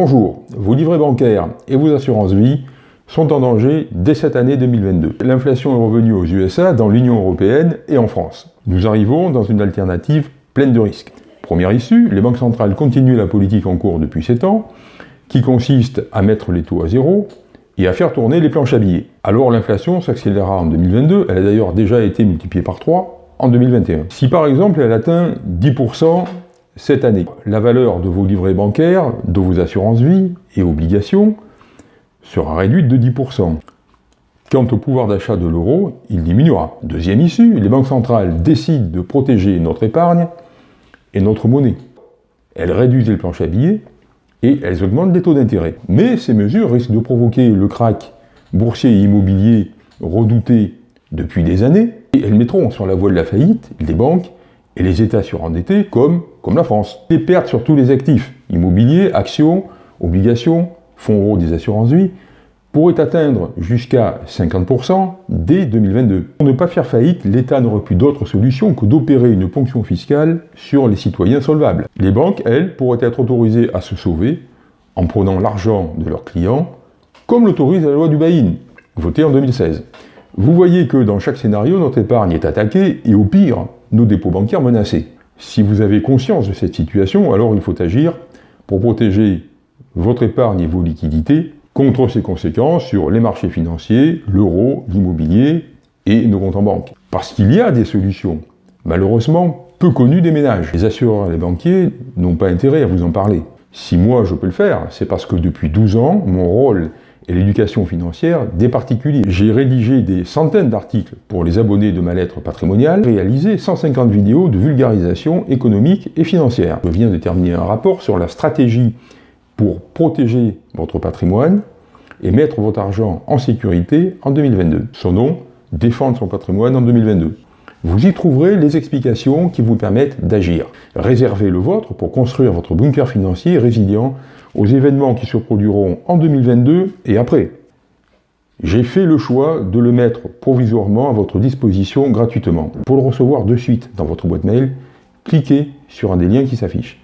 Bonjour, vos livrets bancaires et vos assurances vie sont en danger dès cette année 2022. L'inflation est revenue aux USA, dans l'Union Européenne et en France. Nous arrivons dans une alternative pleine de risques. Première issue, les banques centrales continuent la politique en cours depuis 7 ans, qui consiste à mettre les taux à zéro et à faire tourner les planches à billets. Alors l'inflation s'accélérera en 2022, elle a d'ailleurs déjà été multipliée par 3 en 2021. Si par exemple elle atteint 10% cette année. La valeur de vos livrets bancaires, de vos assurances vie et obligations sera réduite de 10%. Quant au pouvoir d'achat de l'euro, il diminuera. Deuxième issue, les banques centrales décident de protéger notre épargne et notre monnaie. Elles réduisent les planches à billets et elles augmentent les taux d'intérêt. Mais ces mesures risquent de provoquer le crack boursier et immobilier redouté depuis des années, et elles mettront sur la voie de la faillite les banques et les États surendettés comme, la France. Les pertes sur tous les actifs, immobiliers, actions, obligations, fonds euros des assurances-vie, pourraient atteindre jusqu'à 50% dès 2022. Pour ne pas faire faillite, l'État n'aurait plus d'autre solution que d'opérer une ponction fiscale sur les citoyens solvables. Les banques, elles, pourraient être autorisées à se sauver en prenant l'argent de leurs clients, comme l'autorise la loi du Baïn, votée en 2016. Vous voyez que dans chaque scénario, notre épargne est attaquée et au pire, nos dépôts bancaires menacés. Si vous avez conscience de cette situation, alors il faut agir pour protéger votre épargne et vos liquidités contre ses conséquences sur les marchés financiers, l'euro, l'immobilier et nos comptes en banque. Parce qu'il y a des solutions, malheureusement peu connues des ménages. Les assureurs et les banquiers n'ont pas intérêt à vous en parler. Si moi je peux le faire, c'est parce que depuis 12 ans, mon rôle et l'éducation financière des particuliers. J'ai rédigé des centaines d'articles pour les abonnés de ma lettre patrimoniale, réalisé 150 vidéos de vulgarisation économique et financière. Je viens de terminer un rapport sur la stratégie pour protéger votre patrimoine et mettre votre argent en sécurité en 2022. Son nom, Défendre son patrimoine en 2022. Vous y trouverez les explications qui vous permettent d'agir. Réservez le vôtre pour construire votre bunker financier résilient aux événements qui se produiront en 2022 et après. J'ai fait le choix de le mettre provisoirement à votre disposition gratuitement. Pour le recevoir de suite dans votre boîte mail, cliquez sur un des liens qui s'affichent.